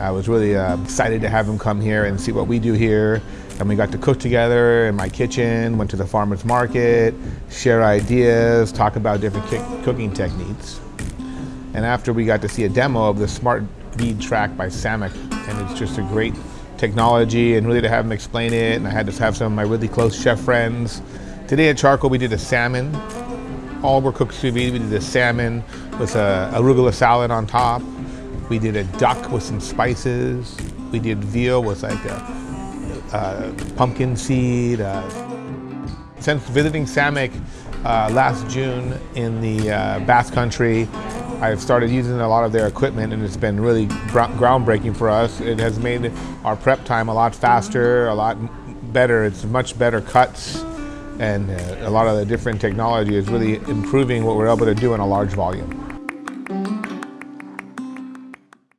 I was really uh, excited to have him come here and see what we do here. And we got to cook together in my kitchen, went to the farmer's market, share ideas, talk about different cooking techniques. And after we got to see a demo of the Smart Bead Track by Sammic, and it's just a great technology and really to have him explain it. And I had to have some of my really close chef friends. Today at Charcoal, we did a salmon. All were cooked sous vide. We did a salmon with a arugula salad on top. We did a duck with some spices. We did veal with like a, a pumpkin seed. Uh, since visiting Sammic uh, last June in the uh, Basque Country, I've started using a lot of their equipment and it's been really groundbreaking for us. It has made our prep time a lot faster, a lot better. It's much better cuts and uh, a lot of the different technology is really improving what we're able to do in a large volume.